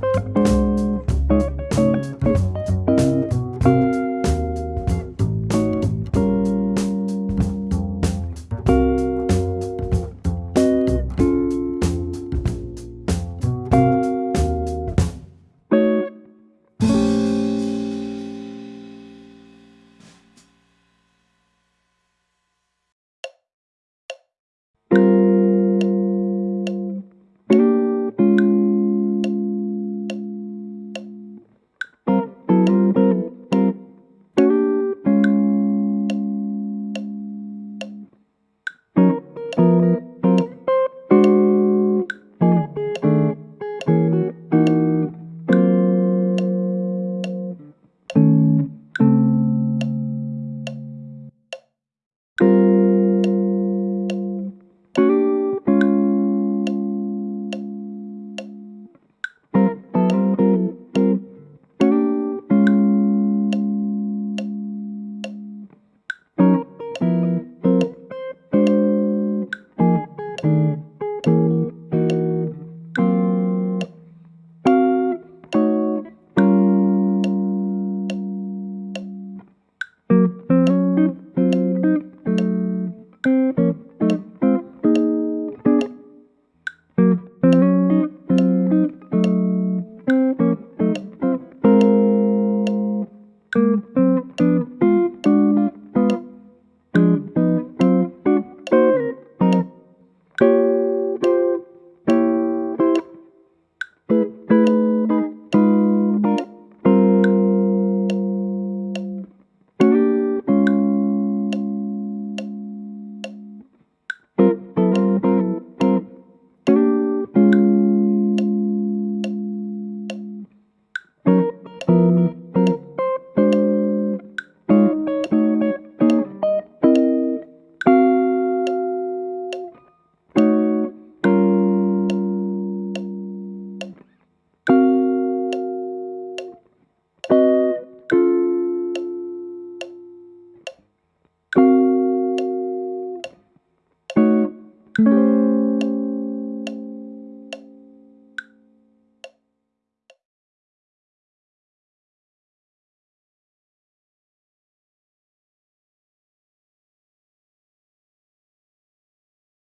Bye.